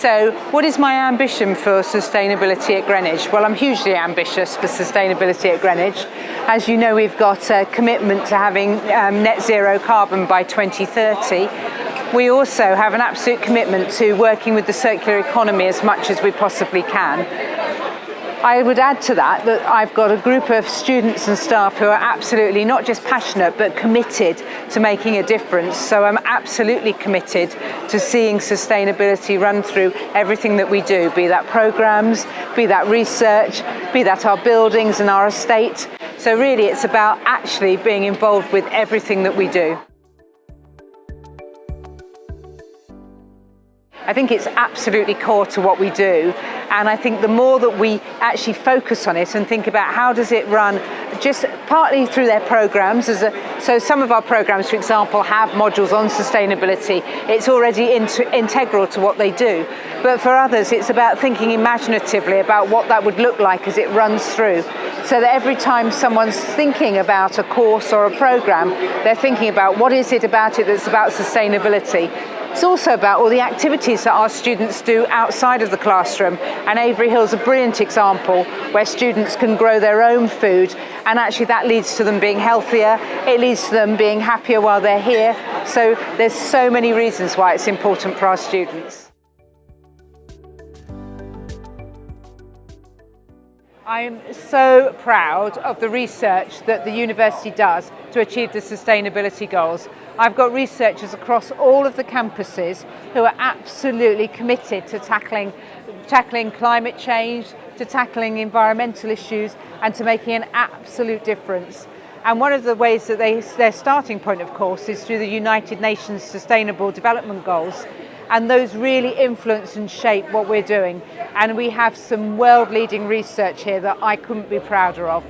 So what is my ambition for sustainability at Greenwich? Well, I'm hugely ambitious for sustainability at Greenwich. As you know, we've got a commitment to having um, net zero carbon by 2030. We also have an absolute commitment to working with the circular economy as much as we possibly can. I would add to that that I've got a group of students and staff who are absolutely not just passionate but committed to making a difference. So I'm absolutely committed to seeing sustainability run through everything that we do, be that programs, be that research, be that our buildings and our estate. So really it's about actually being involved with everything that we do. I think it's absolutely core to what we do. And I think the more that we actually focus on it and think about how does it run just partly through their programs as a, so some of our programs for example have modules on sustainability. It's already integral to what they do. But for others it's about thinking imaginatively about what that would look like as it runs through. So that every time someone's thinking about a course or a program they're thinking about what is it about it that's about sustainability it's also about all the activities that our students do outside of the classroom and Avery Hill is a brilliant example where students can grow their own food and actually that leads to them being healthier, it leads to them being happier while they're here. So there's so many reasons why it's important for our students. I'm so proud of the research that the university does to achieve the sustainability goals. I've got researchers across all of the campuses who are absolutely committed to tackling, tackling climate change, to tackling environmental issues and to making an absolute difference. And one of the ways that they, their starting point, of course, is through the United Nations Sustainable Development Goals and those really influence and shape what we're doing. And we have some world-leading research here that I couldn't be prouder of.